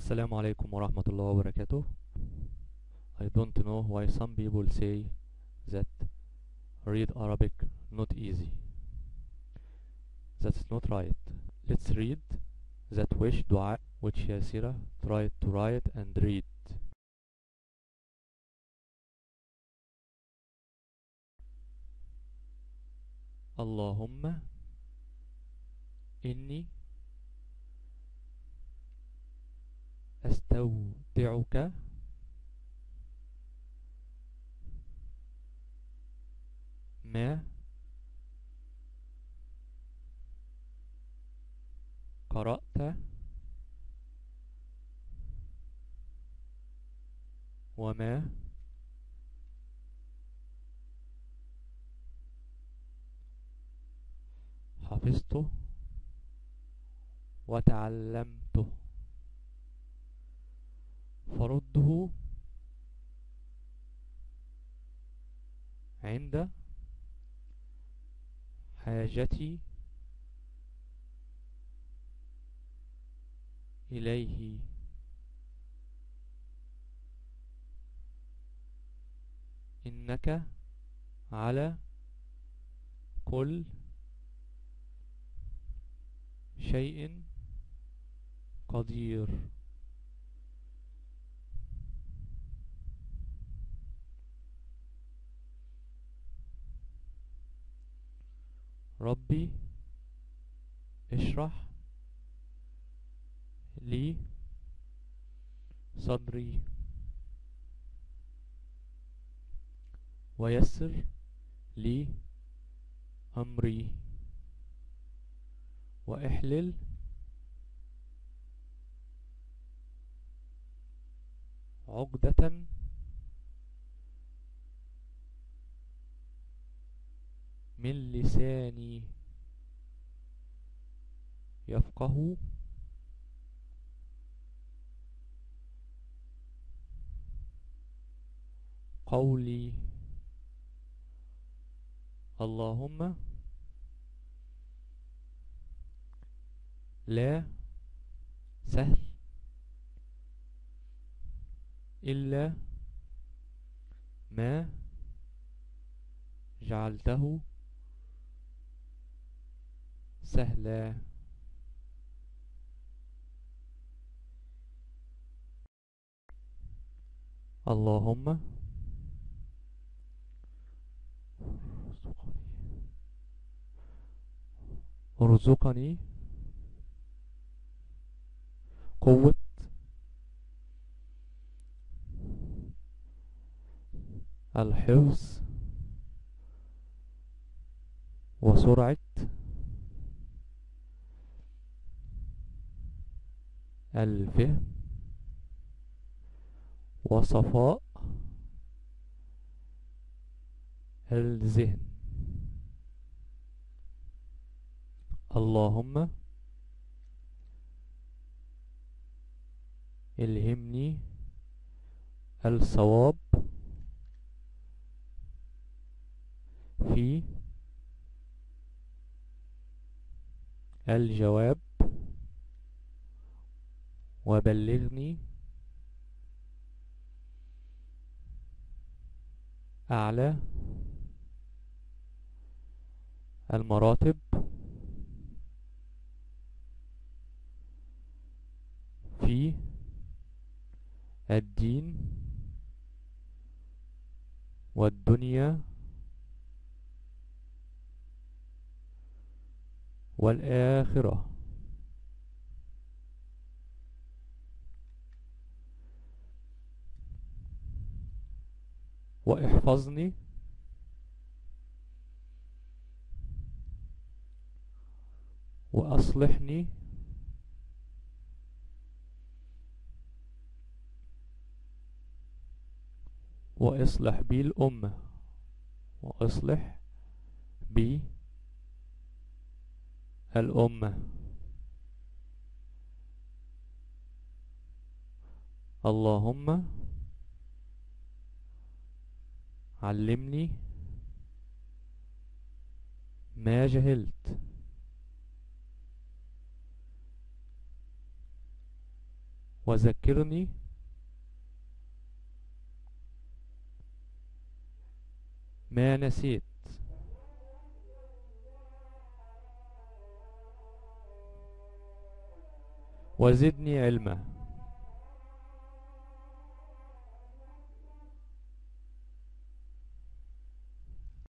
السلام عليكم ورحمة الله وبركاته I don't know why some people say that read Arabic not easy That's not right Let's read that wish dua which Yasira tried to write and read اللهم إني أستودعك. ما؟ قرأت. وما؟ حفظته وتعلمته فرده عند حاجتي إليه. إنك على كل شيء قدير. ربي اشرح لي صدري ويسر لي أمري وإحلل عقدة من لساني يفقه. قولي اللهم لا سهل إلا ما جعلته سهلا اللهم ارزقني قوة الحفظ وسرعة الفهم وصفاء الذهن. اللهم الهمني الصواب في الجواب. وبلغني أعلى المراتب في الدين والدنيا والآخرة. واحفظني. وأصلحني. وإصلح بي الأمة وإصلح بي الأمة اللهم علمني ما جهلت. وذكرني ما نسيت. وزدني علما.